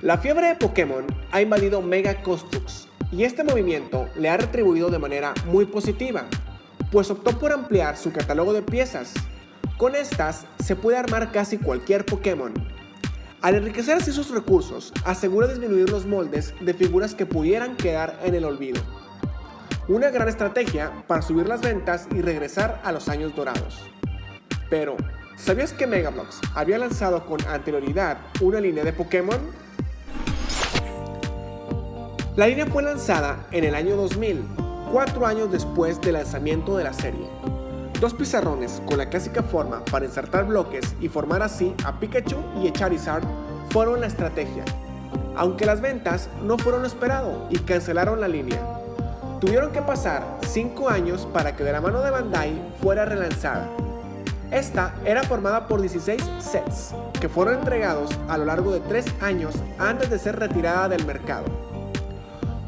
La fiebre de Pokémon ha invadido Mega Construx y este movimiento le ha retribuido de manera muy positiva, pues optó por ampliar su catálogo de piezas. Con estas se puede armar casi cualquier Pokémon. Al enriquecer así sus recursos, asegura disminuir los moldes de figuras que pudieran quedar en el olvido. Una gran estrategia para subir las ventas y regresar a los años dorados. Pero, ¿sabías que Megablox había lanzado con anterioridad una línea de Pokémon? La línea fue lanzada en el año 2000, cuatro años después del lanzamiento de la serie. Dos pizarrones con la clásica forma para insertar bloques y formar así a Pikachu y a Charizard fueron la estrategia, aunque las ventas no fueron lo esperado y cancelaron la línea. Tuvieron que pasar 5 años para que de la mano de Bandai fuera relanzada. Esta era formada por 16 sets, que fueron entregados a lo largo de 3 años antes de ser retirada del mercado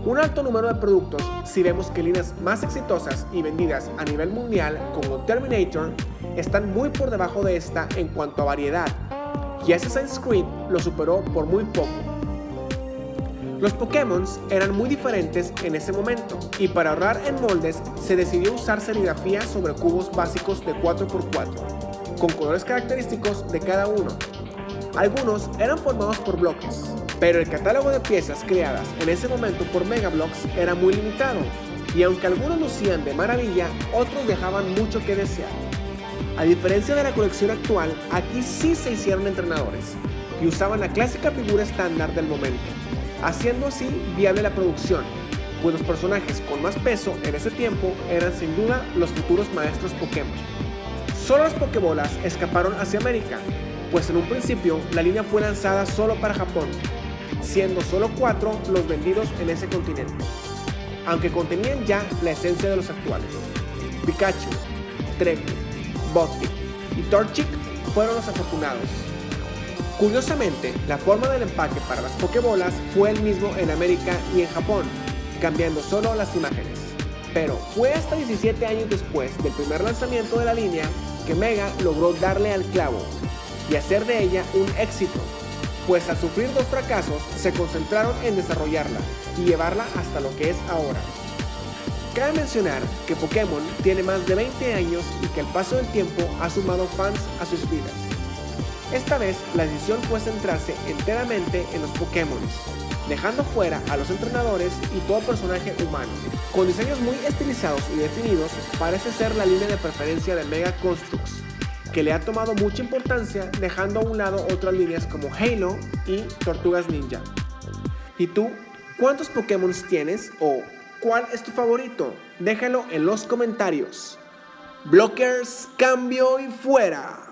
un alto número de productos si vemos que líneas más exitosas y vendidas a nivel mundial como Terminator están muy por debajo de esta en cuanto a variedad y Assassin's Creed lo superó por muy poco. Los Pokémon eran muy diferentes en ese momento y para ahorrar en moldes se decidió usar serigrafía sobre cubos básicos de 4x4 con colores característicos de cada uno. Algunos eran formados por bloques, pero el catálogo de piezas creadas en ese momento por Megablocks era muy limitado, y aunque algunos lucían de maravilla, otros dejaban mucho que desear. A diferencia de la colección actual, aquí sí se hicieron entrenadores, y usaban la clásica figura estándar del momento, haciendo así viable la producción, pues los personajes con más peso en ese tiempo eran sin duda los futuros maestros Pokémon. Solo las Pokébolas escaparon hacia América, pues en un principio la línea fue lanzada solo para Japón, siendo solo cuatro los vendidos en ese continente, aunque contenían ya la esencia de los actuales. Pikachu, Treku, Botic y Torchic fueron los afortunados. Curiosamente, la forma del empaque para las Pokébolas fue el mismo en América y en Japón, cambiando solo las imágenes. Pero fue hasta 17 años después del primer lanzamiento de la línea que Mega logró darle al clavo y hacer de ella un éxito pues al sufrir dos fracasos se concentraron en desarrollarla y llevarla hasta lo que es ahora. Cabe mencionar que Pokémon tiene más de 20 años y que el paso del tiempo ha sumado fans a sus vidas. Esta vez la decisión fue centrarse enteramente en los Pokémon, dejando fuera a los entrenadores y todo personaje humano. Con diseños muy estilizados y definidos, parece ser la línea de preferencia de Mega Construx, que le ha tomado mucha importancia dejando a un lado otras líneas como Halo y Tortugas Ninja. ¿Y tú? ¿Cuántos Pokémon tienes o cuál es tu favorito? Déjalo en los comentarios. Blockers, cambio y fuera.